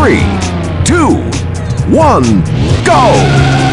three, two, one, go!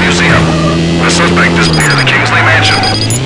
Museum. The suspect is near the Kingsley Mansion.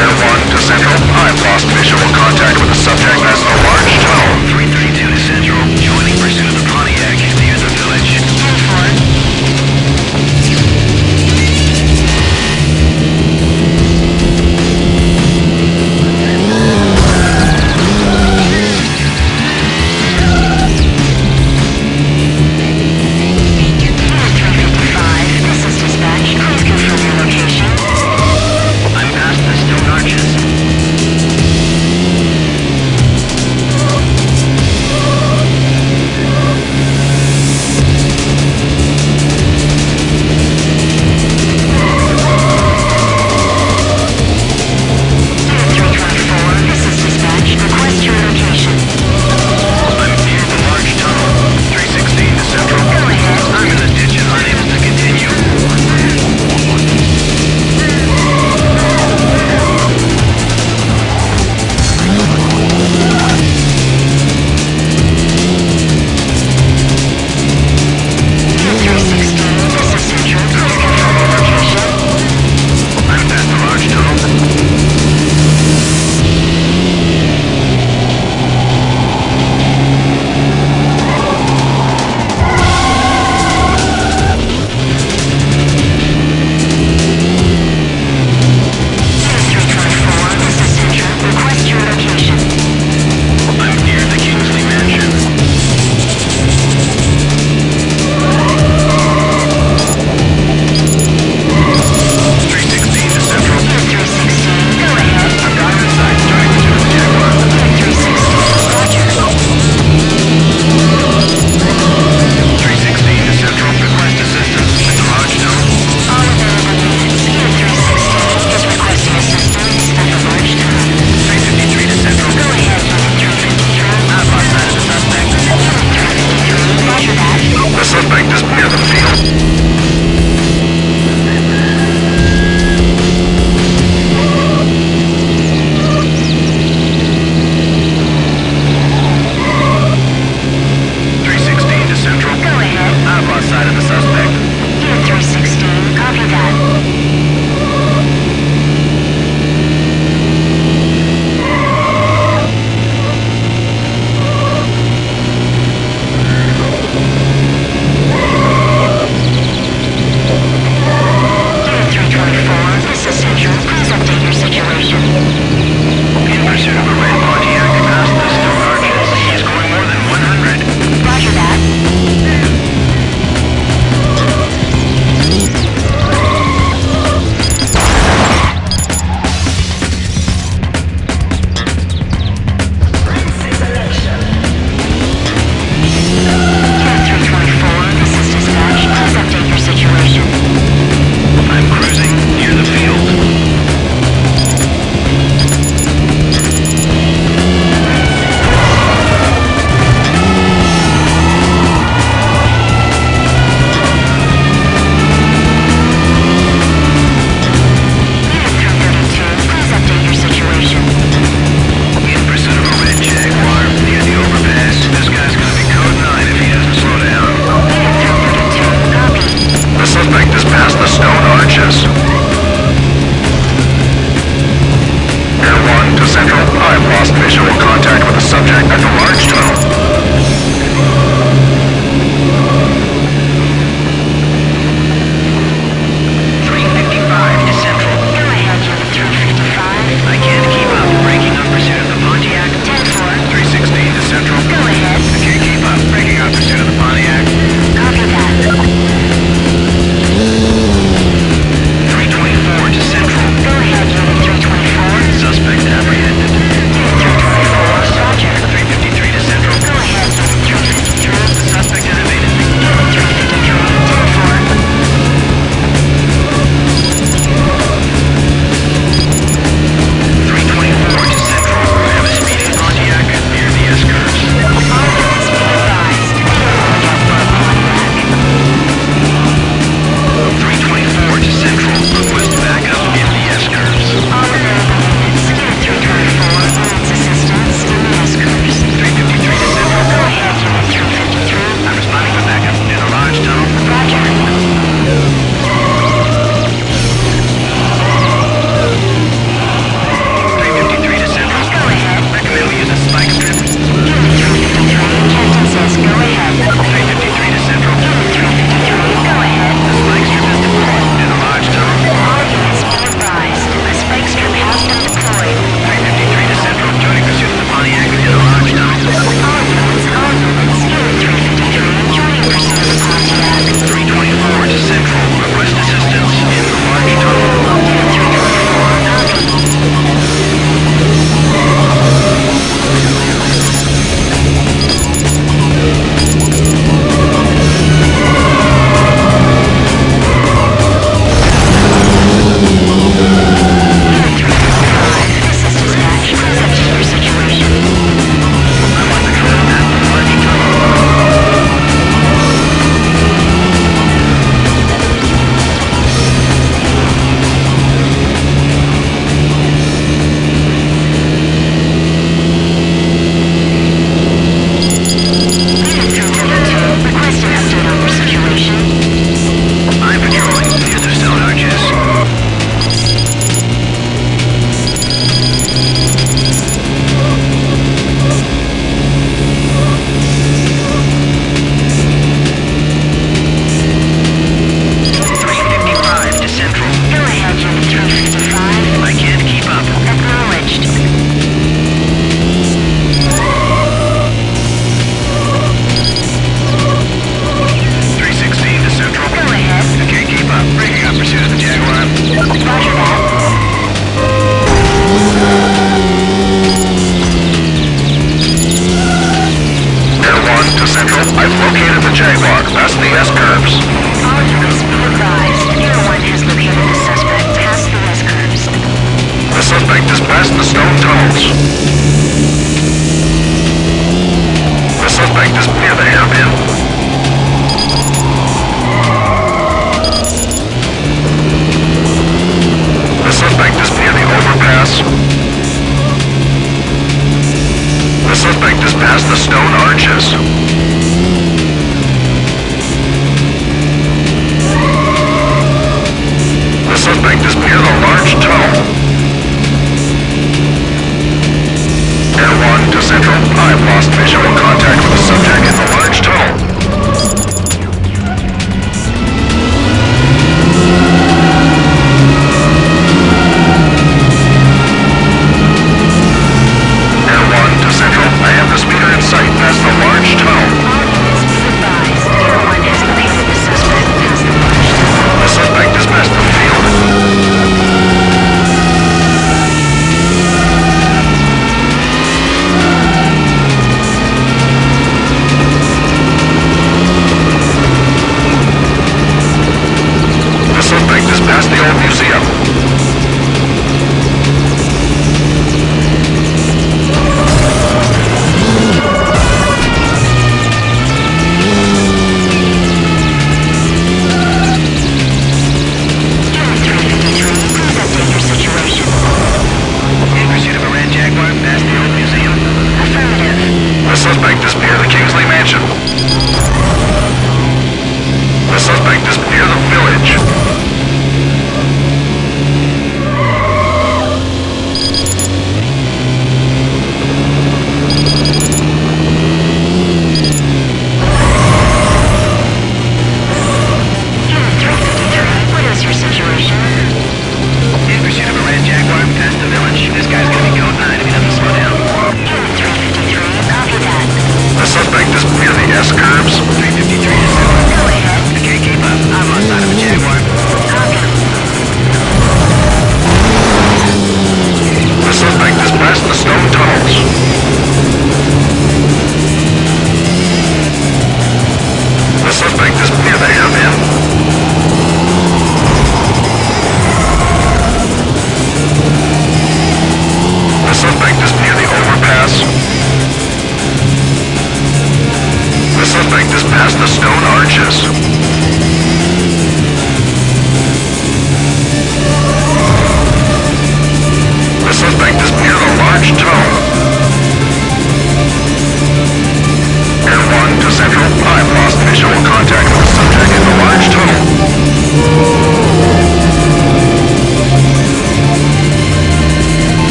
Air 1 to Central. I've lost visual contact with the subject as